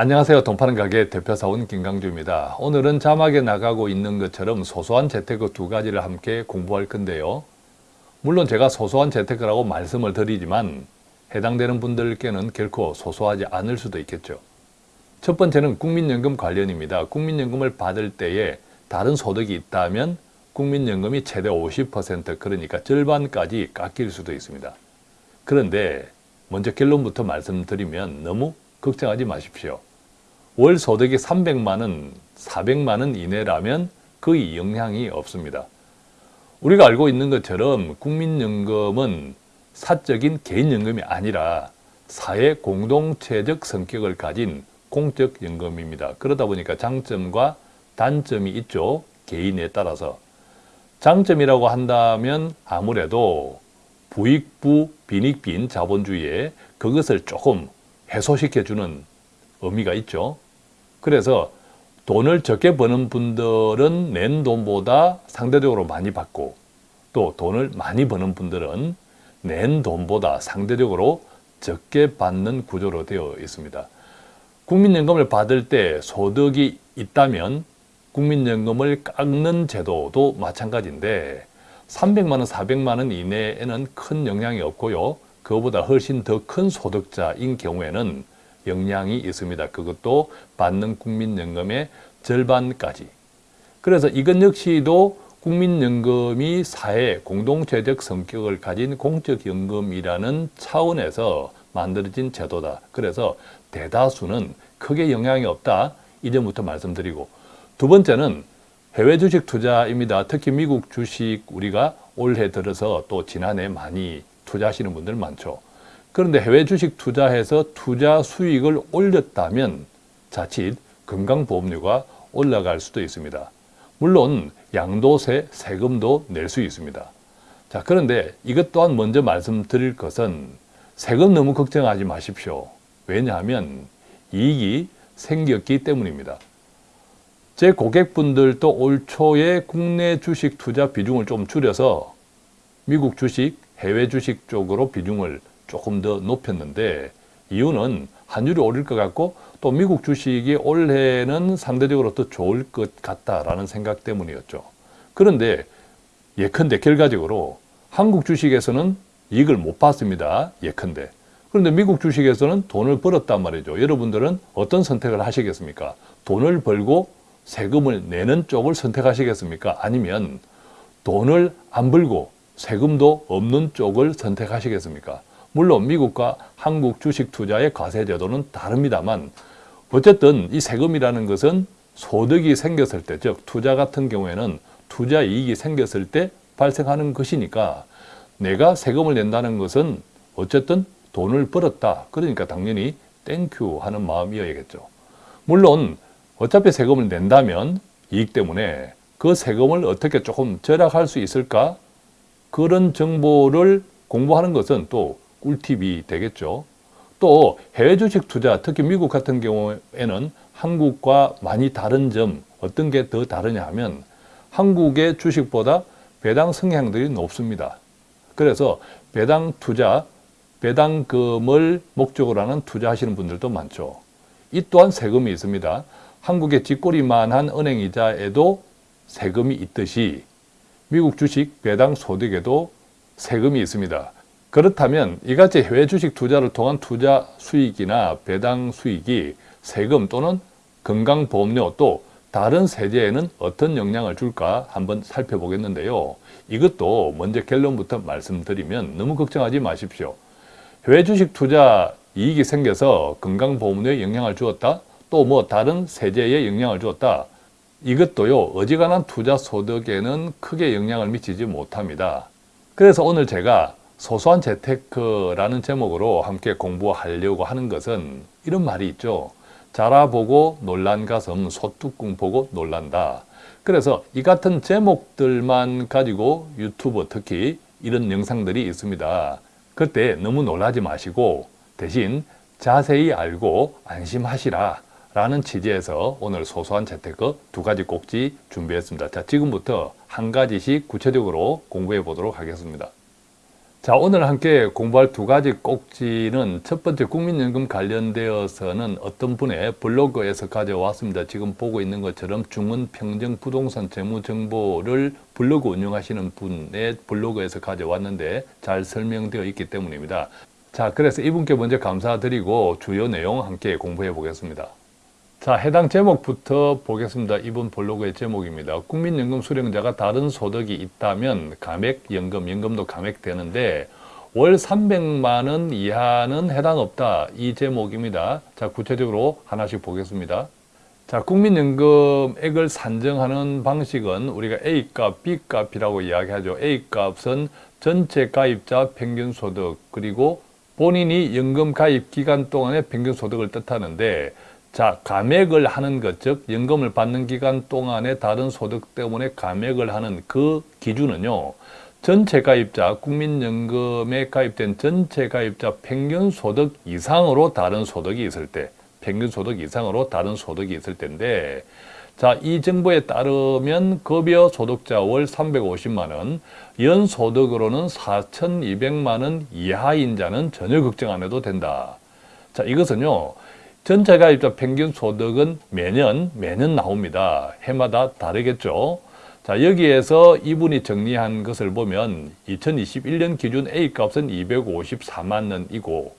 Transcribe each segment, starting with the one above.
안녕하세요. 돈 파는 가게 대표사원 김강주입니다. 오늘은 자막에 나가고 있는 것처럼 소소한 재테크 두 가지를 함께 공부할 건데요. 물론 제가 소소한 재테크라고 말씀을 드리지만 해당되는 분들께는 결코 소소하지 않을 수도 있겠죠. 첫 번째는 국민연금 관련입니다. 국민연금을 받을 때에 다른 소득이 있다면 국민연금이 최대 50% 그러니까 절반까지 깎일 수도 있습니다. 그런데 먼저 결론부터 말씀드리면 너무 걱정하지 마십시오. 월 소득이 300만 원, 400만 원 이내라면 거의 영향이 없습니다. 우리가 알고 있는 것처럼 국민연금은 사적인 개인연금이 아니라 사회 공동체적 성격을 가진 공적연금입니다. 그러다 보니까 장점과 단점이 있죠. 개인에 따라서. 장점이라고 한다면 아무래도 부익부 빈익빈 자본주의에 그것을 조금 해소시켜주는 의미가 있죠. 그래서 돈을 적게 버는 분들은 낸 돈보다 상대적으로 많이 받고 또 돈을 많이 버는 분들은 낸 돈보다 상대적으로 적게 받는 구조로 되어 있습니다. 국민연금을 받을 때 소득이 있다면 국민연금을 깎는 제도도 마찬가지인데 300만원, 400만원 이내에는 큰 영향이 없고요. 그보다 훨씬 더 큰 소득자인 경우에는 영향이 있습니다. 그것도 받는 국민연금의 절반까지. 그래서 이것 역시도 국민연금이 사회 공동체적 성격을 가진 공적연금이라는 차원에서 만들어진 제도다. 그래서 대다수는 크게 영향이 없다. 이 점부터 말씀드리고 두 번째는 해외 주식 투자입니다. 특히 미국 주식 우리가 올해 들어서 또 지난해 많이 투자하시는 분들 많죠. 그런데 해외 주식 투자해서 투자 수익을 올렸다면 자칫 건강보험료가 올라갈 수도 있습니다. 물론 양도세, 세금도 낼 수 있습니다. 자 그런데 이것 또한 먼저 말씀드릴 것은 세금 너무 걱정하지 마십시오. 왜냐하면 이익이 생겼기 때문입니다. 제 고객분들도 올 초에 국내 주식 투자 비중을 좀 줄여서 미국 주식, 해외 주식 쪽으로 비중을 조금 더 높였는데 이유는 환율이 오를 것 같고 또 미국 주식이 올해는 상대적으로 더 좋을 것 같다라는 생각 때문이었죠. 그런데 예컨대 결과적으로 한국 주식에서는 이익을 못 봤습니다. 예컨대. 그런데 미국 주식에서는 돈을 벌었단 말이죠. 여러분들은 어떤 선택을 하시겠습니까? 돈을 벌고 세금을 내는 쪽을 선택하시겠습니까? 아니면 돈을 안 벌고 세금도 없는 쪽을 선택하시겠습니까? 물론 미국과 한국 주식 투자의 과세 제도는 다릅니다만 어쨌든 이 세금이라는 것은 소득이 생겼을 때, 즉 투자 같은 경우에는 투자 이익이 생겼을 때 발생하는 것이니까 내가 세금을 낸다는 것은 어쨌든 돈을 벌었다. 그러니까 당연히 thank you 하는 마음이어야겠죠. 물론 어차피 세금을 낸다면 이익 때문에 그 세금을 어떻게 조금 절약할 수 있을까? 그런 정보를 공부하는 것은 또 꿀팁이 되겠죠. 또 해외 주식 투자, 특히 미국 같은 경우에는 한국과 많이 다른 점 어떤 게 더 다르냐 하면 한국의 주식보다 배당 성향들이 높습니다. 그래서 배당 투자, 배당금을 목적으로 하는 투자하시는 분들도 많죠. 이 또한 세금이 있습니다. 한국의 뒷꼬리만한 은행이자에도 세금이 있듯이 미국 주식 배당 소득에도 세금이 있습니다. 그렇다면 이같이 해외 주식 투자를 통한 투자 수익이나 배당 수익이 세금 또는 건강보험료 또 다른 세제에는 어떤 영향을 줄까 한번 살펴보겠는데요. 이것도 먼저 결론부터 말씀드리면 너무 걱정하지 마십시오. 해외 주식 투자 이익이 생겨서 건강보험료에 영향을 주었다? 또 뭐 다른 세제에 영향을 주었다? 이것도요 어지간한 투자 소득에는 크게 영향을 미치지 못합니다. 그래서 오늘 제가 소소한 재테크라는 제목으로 함께 공부하려고 하는 것은 이런 말이 있죠. 자라보고 놀란 가슴 소뚜껑 보고 놀란다. 그래서 이 같은 제목들만 가지고 유튜브 특히 이런 영상들이 있습니다. 그때 너무 놀라지 마시고 대신 자세히 알고 안심하시라 라는 취지에서 오늘 소소한 재테크 두 가지 꼭지 준비했습니다. 자, 지금부터 한 가지씩 구체적으로 공부해 보도록 하겠습니다. 자 오늘 함께 공부할 두 가지 꼭지는 첫 번째 국민연금 관련되어서는 어떤 분의 블로그에서 가져왔습니다. 지금 보고 있는 것처럼 중원평정 부동산 재무정보를 블로그 운영하시는 분의 블로그에서 가져왔는데 잘 설명되어 있기 때문입니다. 자 그래서 이분께 먼저 감사드리고 주요 내용 함께 공부해 보겠습니다. 자 해당 제목부터 보겠습니다. 이번 블로그의 제목입니다. 국민연금 수령자가 다른 소득이 있다면 감액연금, 연금도 감액되는데 월 300만 원 이하는 해당 없다. 이 제목입니다. 자 구체적으로 하나씩 보겠습니다. 자 국민연금액을 산정하는 방식은 우리가 A값, B값이라고 이야기하죠. A값은 전체 가입자 평균소득 그리고 본인이 연금 가입 기간 동안의 평균소득을 뜻하는데 자, 감액을 하는 것, 즉 연금을 받는 기간 동안에 다른 소득 때문에 감액을 하는 그 기준은요. 전체 가입자, 국민연금에 가입된 전체 가입자 평균 소득 이상으로 다른 소득이 있을 때, 평균 소득 이상으로 다른 소득이 있을 때인데 자, 이 정보에 따르면 급여 소득자 월 350만 원, 연 소득으로는 4,200만 원 이하인 자는 전혀 걱정 안 해도 된다. 자, 이것은요. 전체 가입자 평균 소득은 매년 매년 나옵니다. 해마다 다르겠죠. 자 여기에서 이분이 정리한 것을 보면 2021년 기준 A값은 254만 원이고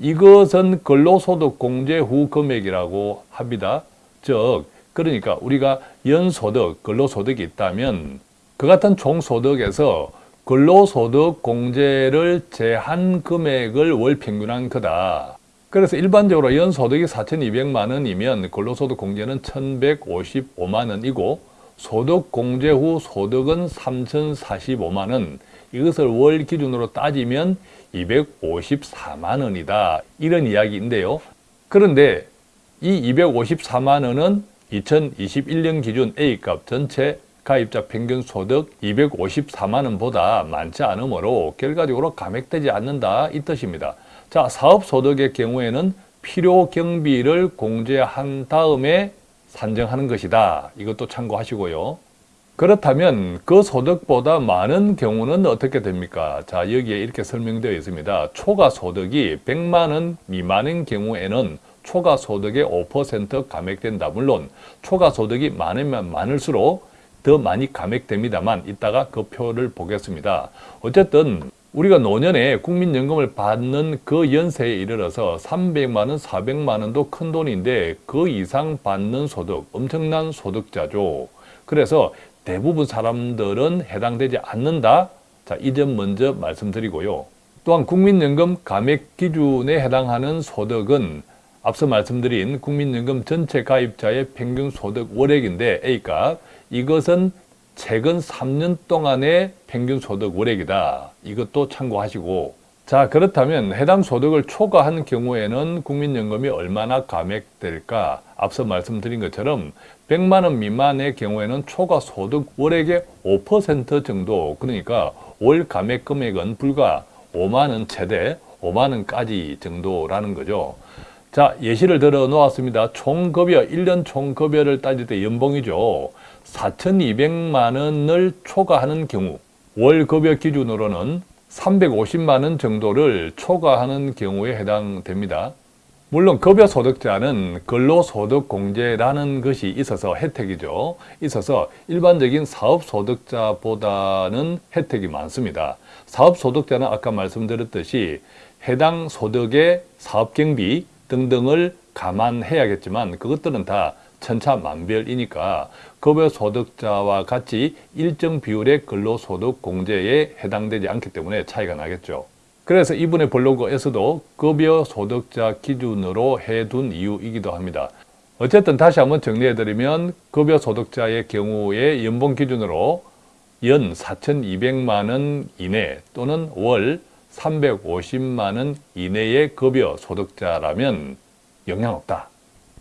이것은 근로소득 공제 후 금액이라고 합니다. 즉 그러니까 우리가 연소득, 근로소득이 있다면 그 같은 총소득에서 근로소득 공제를 제한 금액을 월 평균한 거다. 그래서 일반적으로 연소득이 4,200만 원이면 근로소득 공제는 1,155만 원이고 소득 공제 후 소득은 3,045만 원. 이것을 월 기준으로 따지면 254만 원이다. 이런 이야기인데요. 그런데 이 254만 원은 2021년 기준 A값 전체 가입자 평균 소득 254만 원보다 많지 않으므로 결과적으로 감액되지 않는다. 이 뜻입니다 자, 사업소득의 경우에는 필요 경비를 공제한 다음에 산정하는 것이다. 이것도 참고하시고요. 그렇다면 그 소득보다 많은 경우는 어떻게 됩니까? 자, 여기에 이렇게 설명되어 있습니다. 초과 소득이 100만 원 미만인 경우에는 초과 소득의 5% 감액된다. 물론 초과 소득이 많으면 많을수록 더 많이 감액됩니다만 이따가 그 표를 보겠습니다. 어쨌든 우리가 노년에 국민연금을 받는 그 연세에 이르러서 300만 원, 400만 원도 큰 돈인데 그 이상 받는 소득, 엄청난 소득자죠. 그래서 대부분 사람들은 해당되지 않는다. 자, 이 점 먼저 말씀드리고요. 또한 국민연금 감액 기준에 해당하는 소득은 앞서 말씀드린 국민연금 전체 가입자의 평균 소득 월액인데 A값 이것은 최근 3년 동안의 평균 소득 월액이다. 이것도 참고하시고 자 그렇다면 해당 소득을 초과한 경우에는 국민연금이 얼마나 감액될까? 앞서 말씀드린 것처럼 100만 원 미만의 경우에는 초과 소득 월액의 5% 정도 그러니까 월 감액 금액은 불과 5만 원 최대 5만 원까지 정도라는 거죠. 자 예시를 들어 놓았습니다. 총급여 1년 총급여를 따질 때 연봉이죠. 4,200만 원을 초과하는 경우 월 급여 기준으로는 350만 원 정도를 초과하는 경우에 해당됩니다. 물론 급여 소득자는 근로소득 공제라는 것이 있어서 혜택이죠. 있어서 일반적인 사업소득자보다는 혜택이 많습니다. 사업소득자는 아까 말씀드렸듯이 해당 소득의 사업경비 등등을 감안해야겠지만 그것들은 다 천차만별이니까 급여소득자와 같이 일정 비율의 근로소득 공제에 해당되지 않기 때문에 차이가 나겠죠. 그래서 이분의 블로그에서도 급여소득자 기준으로 해둔 이유이기도 합니다. 어쨌든 다시 한번 정리해드리면 급여소득자의 경우에 연봉 기준으로 연 4,200만 원 이내 또는 월 350만 원 이내의 급여 소득자라면 영향 없다.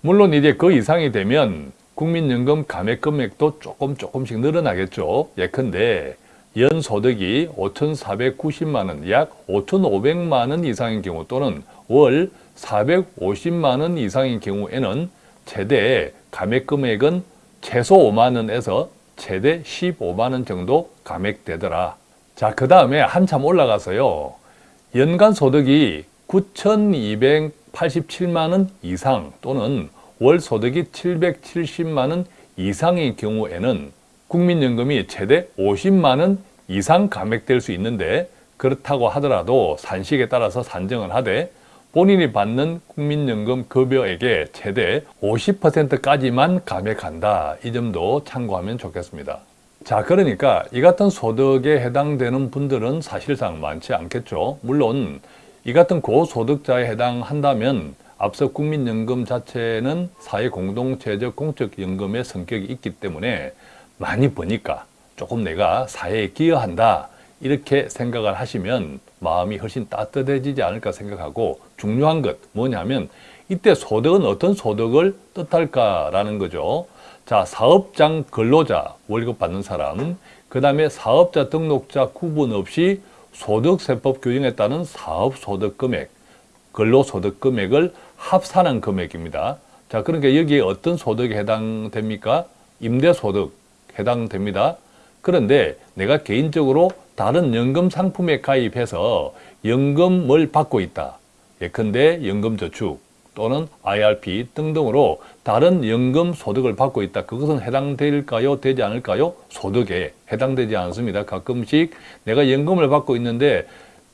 물론 이제 그 이상이 되면 국민연금 감액 금액도 조금 조금씩 늘어나겠죠. 예컨대 연소득이 5,490만 원, 약 5,500만 원 이상인 경우 또는 월 450만 원 이상인 경우에는 최대 감액 금액은 최소 5만 원에서 최대 15만 원 정도 감액되더라. 자, 그 다음에 한참 올라가서요. 연간 소득이 9,287만 원 이상 또는 월 소득이 770만 원 이상의 경우에는 국민연금이 최대 50만 원 이상 감액될 수 있는데 그렇다고 하더라도 산식에 따라서 산정을 하되 본인이 받는 국민연금 급여액의 최대 50%까지만 감액한다. 이 점도 참고하면 좋겠습니다. 자, 그러니까 이 같은 소득에 해당되는 분들은 사실상 많지 않겠죠. 물론 이 같은 고소득자에 해당한다면 앞서 국민연금 자체는 사회공동체적 공적연금의 성격이 있기 때문에 많이 버니까 조금 내가 사회에 기여한다 이렇게 생각을 하시면 마음이 훨씬 따뜻해지지 않을까 생각하고 중요한 것 뭐냐면 이때 소득은 어떤 소득을 뜻할까라는 거죠. 자, 사업장 근로자 월급 받는 사람, 그 다음에 사업자 등록자 구분 없이 소득세법 규정에 따른 사업소득 금액, 근로소득 금액을 합산한 금액입니다. 자, 그러니까 여기에 어떤 소득에 해당됩니까? 임대소득 해당됩니다. 그런데 내가 개인적으로 다른 연금 상품에 가입해서 연금을 받고 있다. 예컨대 연금저축 또는 IRP 등등으로 다른 연금 소득을 받고 있다. 그것은 해당될까요? 되지 않을까요? 소득에 해당되지 않습니다. 가끔씩 내가 연금을 받고 있는데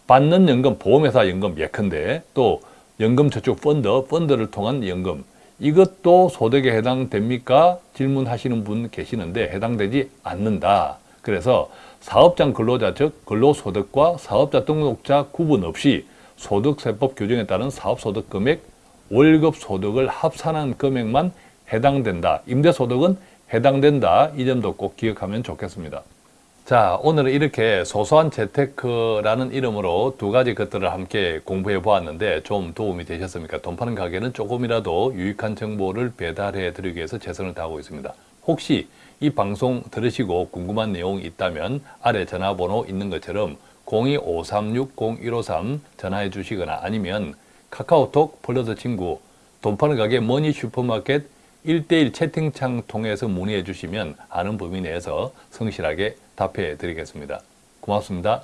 받는 연금, 보험회사 연금 예컨대 또 연금저축 펀드, 펀드를 통한 연금 이것도 소득에 해당됩니까? 질문하시는 분 계시는데 해당되지 않는다. 그래서 사업장 근로자 즉 근로소득과 사업자 등록자 구분 없이 소득세법 규정에 따른 사업소득 금액, 월급 소득을 합산한 금액만 해당된다. 임대소득은 해당된다. 이 점도 꼭 기억하면 좋겠습니다. 자, 오늘은 이렇게 소소한 재테크라는 이름으로 두 가지 것들을 함께 공부해 보았는데 좀 도움이 되셨습니까? 돈 파는 가게는 조금이라도 유익한 정보를 배달해 드리기 위해서 최선을 다하고 있습니다. 혹시 이 방송 들으시고 궁금한 내용이 있다면 아래 전화번호 있는 것처럼 02-536-0153 전화해 주시거나 아니면 카카오톡 플러스 친구 돈 파는 가게 머니 슈퍼마켓 1대1 채팅창 통해서 문의해 주시면 아는 범위 내에서 성실하게 답해 드리겠습니다. 고맙습니다.